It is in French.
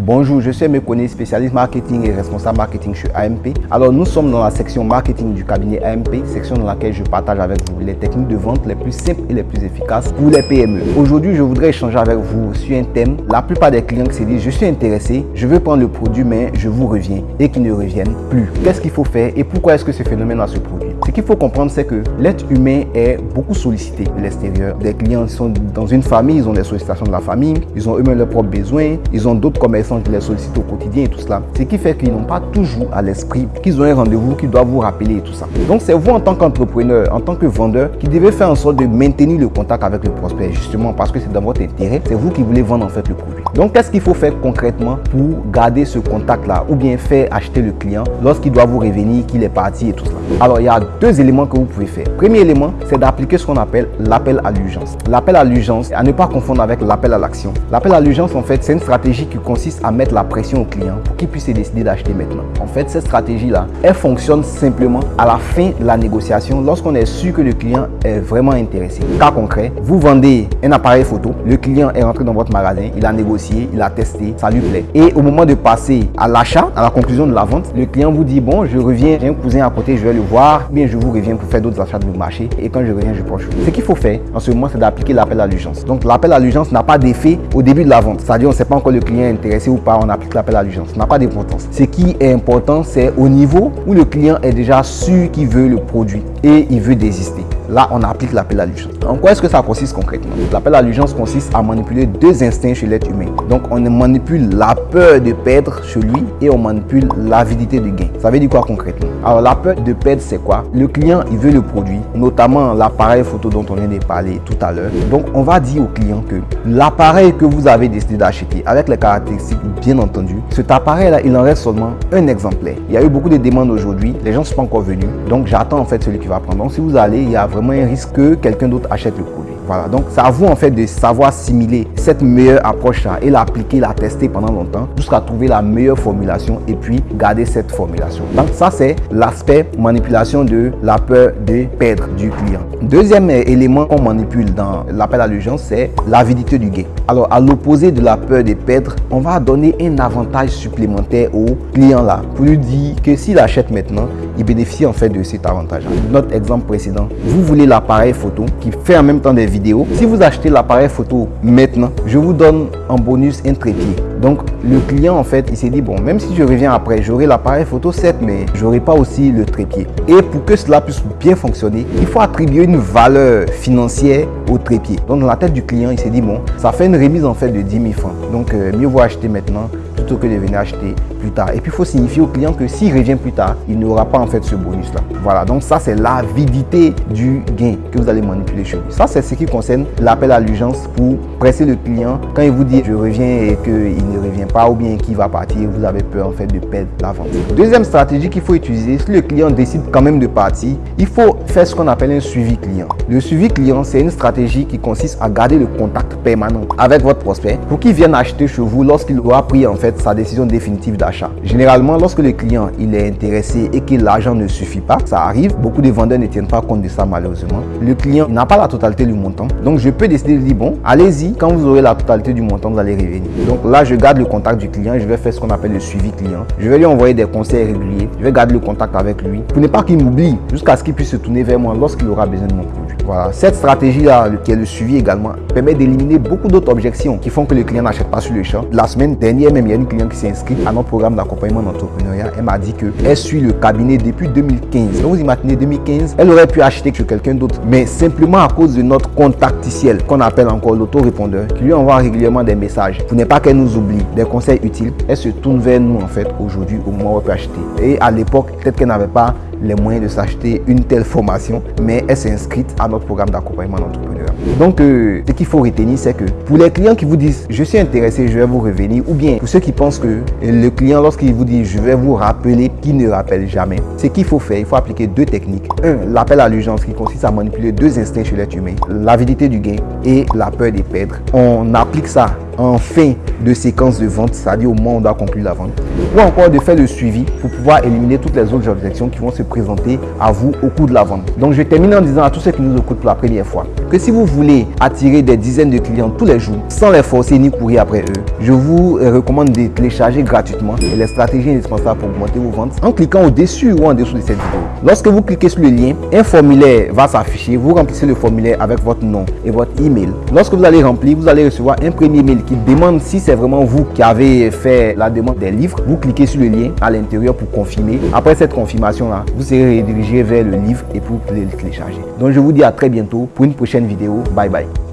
Bonjour, je suis Mekone, spécialiste marketing et responsable marketing chez AMP. Alors nous sommes dans la section marketing du cabinet AMP, section dans laquelle je partage avec vous les techniques de vente les plus simples et les plus efficaces pour les PME. Aujourd'hui, je voudrais échanger avec vous sur un thème. La plupart des clients qui se disent je suis intéressé, je veux prendre le produit mais je vous reviens et qui ne reviennent plus. Qu'est-ce qu'il faut faire et pourquoi est-ce que ce phénomène a se produit? Ce qu'il faut comprendre c'est que l'être humain est beaucoup sollicité de l'extérieur. Des clients sont dans une famille, ils ont des sollicitations de la famille, ils ont eux-mêmes leurs propres besoins, ils ont d'autres commerçants qui les sollicitent au quotidien et tout cela. Ce qui fait qu'ils n'ont pas toujours à l'esprit qu'ils ont un rendez-vous qui doit vous rappeler et tout ça. Donc c'est vous en tant qu'entrepreneur, en tant que vendeur, qui devez faire en sorte de maintenir le contact avec le prospect justement parce que c'est dans votre intérêt. C'est vous qui voulez vendre en fait le produit. Donc qu'est-ce qu'il faut faire concrètement pour garder ce contact là ou bien faire acheter le client lorsqu'il doit vous revenir, qu'il est parti et tout cela? Alors il y a deux éléments que vous pouvez faire. Premier élément, c'est d'appliquer ce qu'on appelle l'appel à l'urgence. L'appel à l'urgence, à ne pas confondre avec l'appel à l'action. L'appel à l'urgence en fait, c'est une stratégie qui consiste à mettre la pression au client pour qu'il puisse décider d'acheter maintenant. En fait, cette stratégie-là, elle fonctionne simplement à la fin de la négociation lorsqu'on est sûr que le client est vraiment intéressé. Cas concret, vous vendez un appareil photo, le client est rentré dans votre magasin, il a négocié, il a testé, ça lui plaît. Et au moment de passer à l'achat, à la conclusion de la vente, le client vous dit, bon, je reviens, j'ai un cousin à côté, je vais le voir, bien je vous reviens pour faire d'autres achats de marché et quand je reviens, je prends Ce qu'il faut faire en ce moment, c'est d'appliquer l'appel à l'urgence. Donc l'appel à l'urgence n'a pas d'effet au début de la vente. C'est-à-dire, on ne sait pas encore le client est intéressé ou pas, on applique l'appel à l'urgence. N'a pas d'importance. Ce qui est important, c'est au niveau où le client est déjà sûr qu'il veut le produit et il veut désister. Là, on applique l'appel à l'urgence. En quoi est-ce que ça consiste concrètement? L'appel à l'urgence consiste à manipuler deux instincts chez l'être humain. Donc, on manipule la peur de perdre chez lui et on manipule l'avidité de gain. Ça veut dire quoi concrètement? Alors, la peur de perdre, c'est quoi? Le client, il veut le produit, notamment l'appareil photo dont on vient de parler tout à l'heure. Donc, on va dire au client que l'appareil que vous avez décidé d'acheter, avec les caractéristiques bien entendu, cet appareil-là, il en reste seulement un exemplaire. Il y a eu beaucoup de demandes aujourd'hui, les gens ne sont pas encore venus. Donc, j'attends en fait celui qui va prendre. Donc, si vous allez, il y a vraiment un risque que quelqu'un d'autre achète le produit. Voilà, donc c'est à vous en fait de savoir simuler cette meilleure approche-là et l'appliquer, la tester pendant longtemps jusqu'à trouver la meilleure formulation et puis garder cette formulation. Donc ça c'est l'aspect manipulation de la peur de perdre du client. Deuxième élément qu'on manipule dans l'appel à l'urgence, c'est l'avidité du gain. Alors à l'opposé de la peur de perdre, on va donner un avantage supplémentaire au client là pour lui dire que s'il achète maintenant, il bénéficie en fait de cet avantage. Notre exemple précédent, vous voulez l'appareil photo qui fait en même temps des vidéos. Si vous achetez l'appareil photo maintenant, je vous donne en bonus un trépied. Donc le client en fait, il s'est dit bon, même si je reviens après, j'aurai l'appareil photo 7 mais j'aurai pas aussi le trépied. Et pour que cela puisse bien fonctionner, il faut attribuer une valeur financière au trépied. Donc dans la tête du client, il s'est dit bon, ça fait une remise en fait de 10 000 francs. Donc euh, mieux vaut acheter maintenant que de venir acheter plus tard. Et puis il faut signifier au client que s'il revient plus tard, il n'aura pas en fait ce bonus là. Voilà, donc ça c'est l'avidité du gain que vous allez manipuler chez lui. Ça c'est ce qui concerne l'appel à l'urgence pour presser le client quand il vous dit je reviens et qu'il ne revient pas ou bien qu'il va partir, vous avez peur en fait de perdre la vente. Deuxième stratégie qu'il faut utiliser, si le client décide quand même de partir, il faut faire ce qu'on appelle un suivi client. Le suivi client, c'est une stratégie qui consiste à garder le contact permanent avec votre prospect pour qu'il vienne acheter chez vous lorsqu'il aura pris en fait sa décision définitive d'achat. Généralement, lorsque le client il est intéressé et que l'argent ne suffit pas, ça arrive, beaucoup de vendeurs ne tiennent pas compte de ça malheureusement. Le client n'a pas la totalité du montant. Donc je peux décider de dire bon, allez-y, quand vous aurez la totalité du montant, vous allez revenir. Donc là, je garde le contact du client, je vais faire ce qu'on appelle le suivi client. Je vais lui envoyer des conseils réguliers, je vais garder le contact avec lui pour ne pas qu'il m'oublie jusqu'à ce qu'il puisse se tourner vers moi lorsqu'il aura besoin de mon produit. Voilà, cette stratégie-là, qui est le suivi également, permet d'éliminer beaucoup d'autres objections qui font que le client n'achète pas sur le champ. La semaine dernière, même, il y a une cliente qui s'est inscrite à notre programme d'accompagnement d'entrepreneuriat. Elle m'a dit qu'elle suit le cabinet depuis 2015. Donc, vous imaginez 2015, elle aurait pu acheter chez quelqu'un d'autre, mais simplement à cause de notre contacticiel, qu'on appelle encore l'autorépondeur, qui lui envoie régulièrement des messages pour ne pas qu'elle nous oublie, des conseils utiles. Elle se tourne vers nous, en fait, aujourd'hui, au moment où elle peut acheter. Et à l'époque, peut-être qu'elle n'avait pas les moyens de s'acheter une telle formation, mais elle s'est inscrite à notre programme d'accompagnement d'entrepreneur. Donc, euh, ce qu'il faut retenir, c'est que pour les clients qui vous disent « je suis intéressé, je vais vous revenir » ou bien pour ceux qui pensent que le client, lorsqu'il vous dit « je vais vous rappeler », qui ne rappelle jamais, ce qu'il faut faire, il faut appliquer deux techniques. Un, l'appel à l'urgence qui consiste à manipuler deux instincts chez l'être humain, l'avidité du gain et la peur de perdre. On applique ça en fin de séquence de vente, c'est-à-dire au moment où on doit conclure la vente, ou encore de faire le suivi pour pouvoir éliminer toutes les autres objections qui vont se présenter à vous au cours de la vente. Donc je termine en disant à tous ceux qui nous écoutent pour la première fois, que si vous voulez attirer des dizaines de clients tous les jours sans les forcer ni courir après eux, je vous recommande de télécharger gratuitement les stratégies indispensables pour augmenter vos ventes en cliquant au-dessus ou en dessous de cette vidéo. Lorsque vous cliquez sur le lien, un formulaire va s'afficher. Vous remplissez le formulaire avec votre nom et votre email. Lorsque vous allez remplir, vous allez recevoir un premier mail qui demande si c'est vraiment vous qui avez fait la demande des livres. Vous cliquez sur le lien à l'intérieur pour confirmer. Après cette confirmation-là, vous serez redirigé vers le livre et pour le télécharger. Donc je vous dis à très bientôt pour une prochaine vidéo. Bye bye.